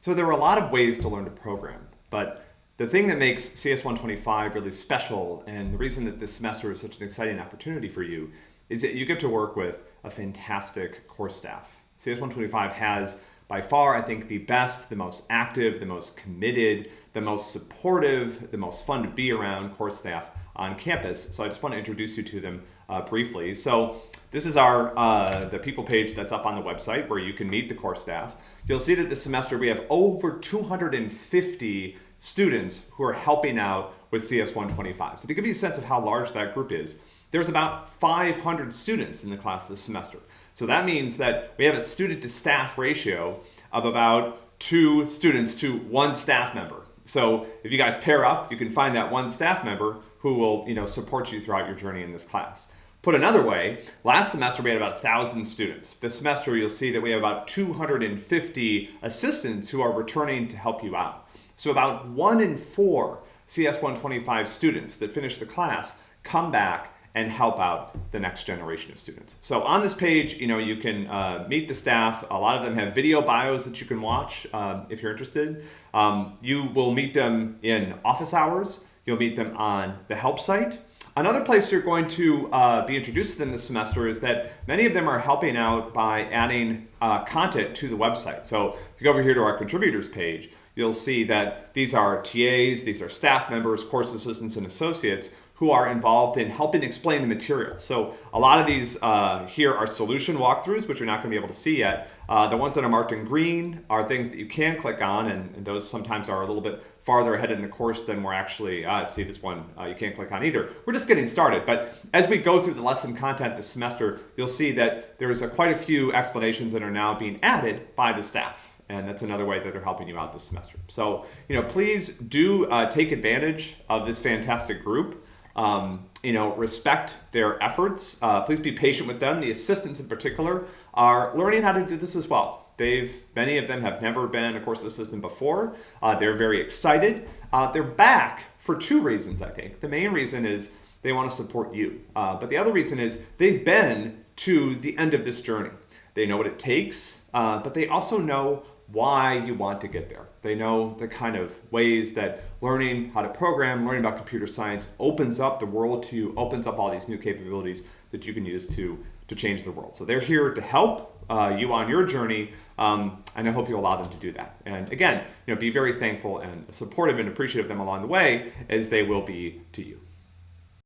So there are a lot of ways to learn to program, but the thing that makes CS125 really special and the reason that this semester is such an exciting opportunity for you is that you get to work with a fantastic course staff. CS125 has by far, I think, the best, the most active, the most committed, the most supportive, the most fun to be around course staff on campus. So I just want to introduce you to them uh, briefly. So this is our uh, the people page that's up on the website where you can meet the course staff. You'll see that this semester we have over 250 students who are helping out with CS125. So to give you a sense of how large that group is, there's about 500 students in the class this semester. So that means that we have a student to staff ratio of about two students to one staff member. So if you guys pair up, you can find that one staff member who will you know, support you throughout your journey in this class. Put another way, last semester we had about 1,000 students. This semester you'll see that we have about 250 assistants who are returning to help you out. So about one in four CS125 students that finish the class come back and help out the next generation of students. So on this page, you know, you can uh, meet the staff. A lot of them have video bios that you can watch uh, if you're interested. Um, you will meet them in office hours. You'll meet them on the help site. Another place you're going to uh, be introduced to them this semester is that many of them are helping out by adding uh, content to the website. So if you go over here to our contributors page, you'll see that these are TAs, these are staff members, course assistants, and associates who are involved in helping explain the material. So a lot of these uh, here are solution walkthroughs, which you're not going to be able to see yet. Uh, the ones that are marked in green are things that you can click on, and, and, those sometimes are a little bit farther ahead in the course than we're actually, uh, see this one uh, you can't click on either. We're just getting started, but as we go through the lesson content this semester, you'll see that there's a, quite a few explanations that are now being added by the staff and that's another way that they're helping you out this semester. So, you know, please do uh, take advantage of this fantastic group. Um, you know, respect their efforts. Uh, please be patient with them. The assistants in particular are learning how to do this as well. They've, many of them have never been a course assistant before. Uh, they're very excited. Uh, they're back for two reasons, I think. The main reason is they want to support you. Uh, but the other reason is they've been to the end of this journey. They know what it takes, uh, but they also know why you want to get there. They know the kind of ways that learning how to program, learning about computer science opens up the world to you, opens up all these new capabilities that you can use to, to change the world. So they're here to help uh, you on your journey, um, and I hope you allow them to do that. And again, you know, be very thankful and supportive and appreciative of them along the way as they will be to you.